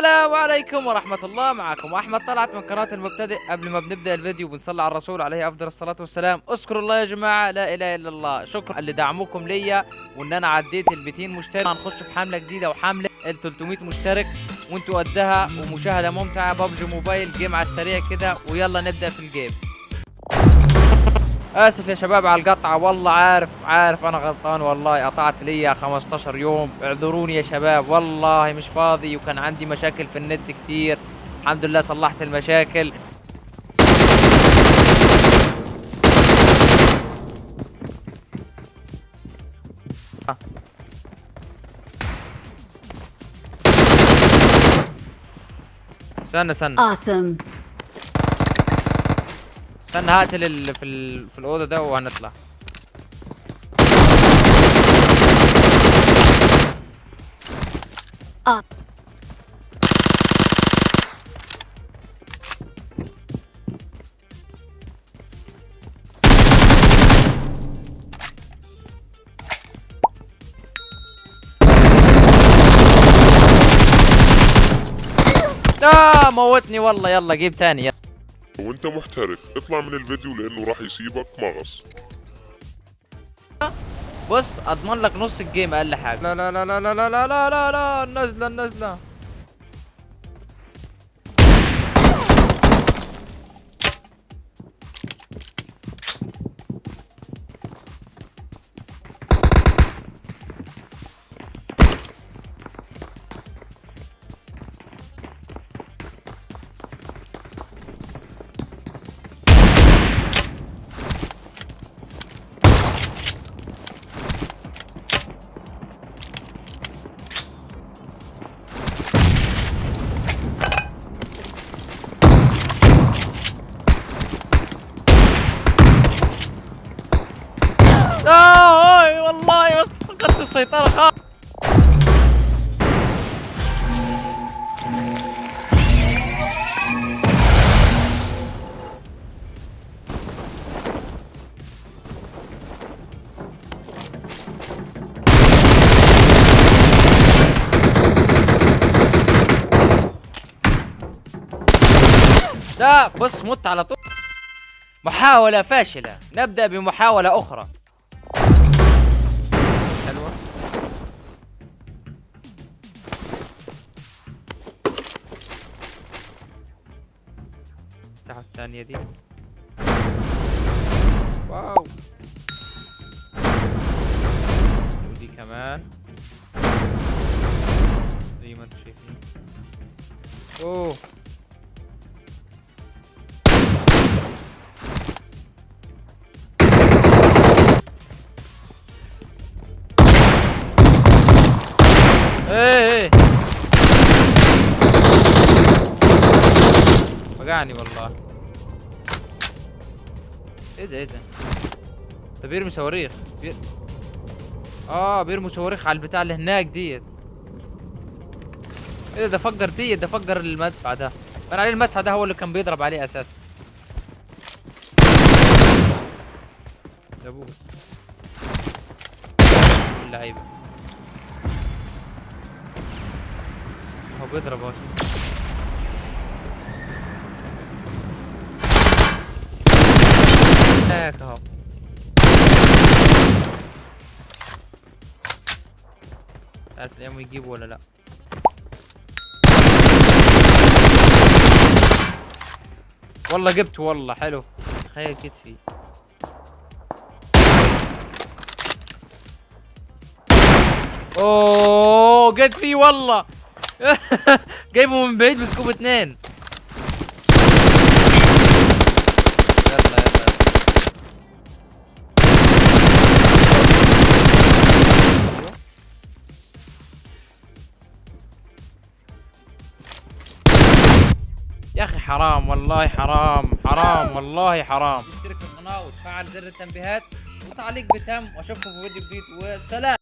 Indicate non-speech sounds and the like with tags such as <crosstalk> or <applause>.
السلام عليكم ورحمة الله. معكم أحمد طلعت من قناة المبتدئ. قبل ما بنبدأ الفيديو بنصلي على الرسول عليه أفضل الصلاة والسلام. اذكروا الله يا جماعة لا إله إلا الله. شكرا. لدعمكم ليا وإن أنا عديت ال 200 مشترك. هنخش في حملة جديدة وحملة ال 300 مشترك. وأنتوا قدها ومشاهدة ممتعة. ببجي موبايل جيم على السريع كده. ويلا نبدأ في الجيم. آسف يا شباب على القطعه والله عارف عارف أنا غلطان والله. قطعت ليا 15 يوم. اعذروني يا شباب. والله مش فاضي وكان عندي مشاكل في النت كتير. الحمد لله صلحت المشاكل. استنى استنى. Awesome. استنى هقتل ال... في ال... في الأوضة ده وهنطلع Up. لا موتني والله يلا جيب تاني يلا. وانت محترف. اطلع من الفيديو لأنه راح يسيبك مغص بص أضمن لك نص الجيم أقل حاجة. لا لا لا لا لا لا لا لا لا لا النزله النزله فقدت السيطرة خالص لا بص مت على طول. محاولة فاشلة. نبدأ بمحاولة أخرى. الثانية دي. واو. ودي كمان. زي ما أنتم شايفين. أوه. إيه إيه. وجعني والله. إيه ده إيه ده؟ ده بيرمي صواريخ. بير... آه بيرمي صواريخ على البتاع اللي هناك ديت. إيه ده ده فجر ديت ده فجر المدفع ده. كان عليه المدفع ده هو اللي كان بيضرب عليه أساسا. ده أبوه. اللعيبة. هو بيضرب اهو هناك اهو. عارف الأيام يجيبوا ولا لا. والله جبت والله حلو. تخيل كتفي اوه جت فيه والله. <laughs> جايبه من بعيد مسكوب اتنين. حرام والله حرام حرام والله حرام. اشترك في القناة وتفعل زر التنبيهات وتعليق بتم وأشوفكم في فيديو جديد والسلام.